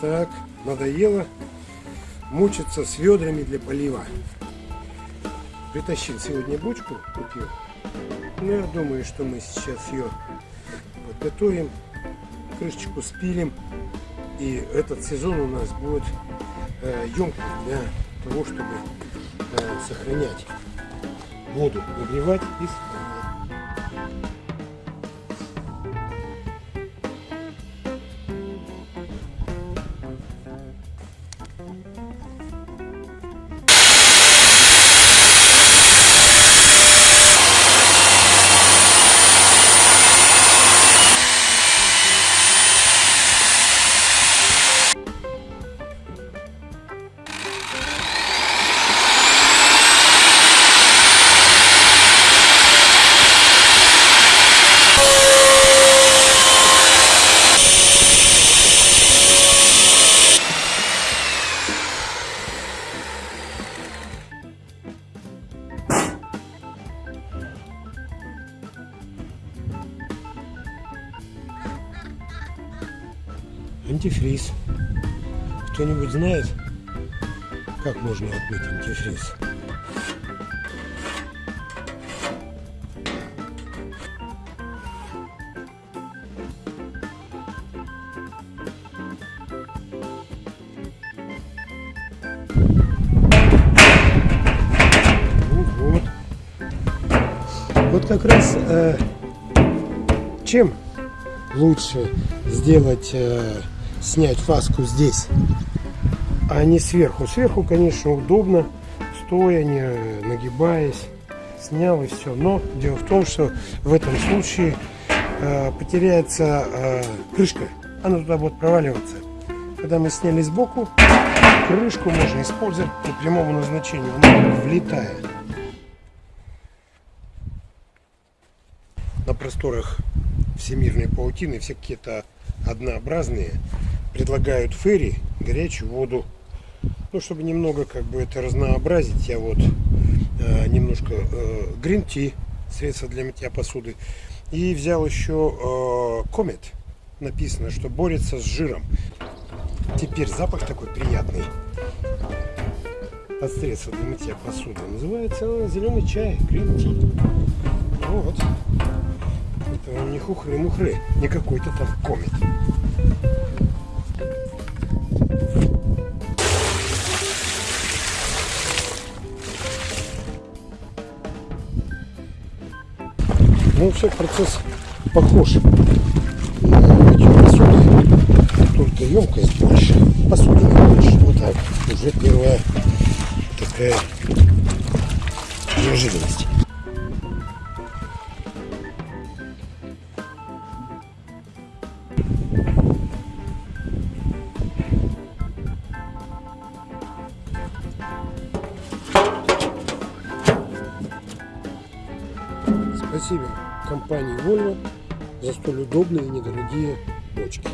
Так, надоело мучиться с ведрами для полива. Притащил сегодня бочку, купил. Ну, я думаю, что мы сейчас ее подготовим, крышечку спилим. И этот сезон у нас будет э, емкость для того, чтобы э, сохранять воду, нагревать и сохранять. Антифриз. Кто-нибудь знает, как можно отмыть антифриз? Вот. Вот как раз э, чем лучше сделать, э, снять фаску здесь, а не сверху. Сверху, конечно, удобно, стоя, не нагибаясь, снял и все. Но дело в том, что в этом случае э, потеряется э, крышка, она туда будет проваливаться. Когда мы сняли сбоку, крышку можно использовать по прямому назначению, она влетает. На просторах всемирной паутины все какие-то однообразные предлагают ферри горячую воду. Ну чтобы немного как бы это разнообразить я вот э, немножко э, грин-ти средство для мытья посуды. И взял еще э, комет. Написано что борется с жиром. Теперь запах такой приятный. От средства для мытья посуды. Называется зеленый чай грин-ти вот. Это не хухры-мухры, не какой-то там комет. Ну, все, процесс похож. Только емкость больше, посуда больше. Вот так, уже первая такая неожиданность. Спасибо компании Volvo за столь удобные и недорогие бочки.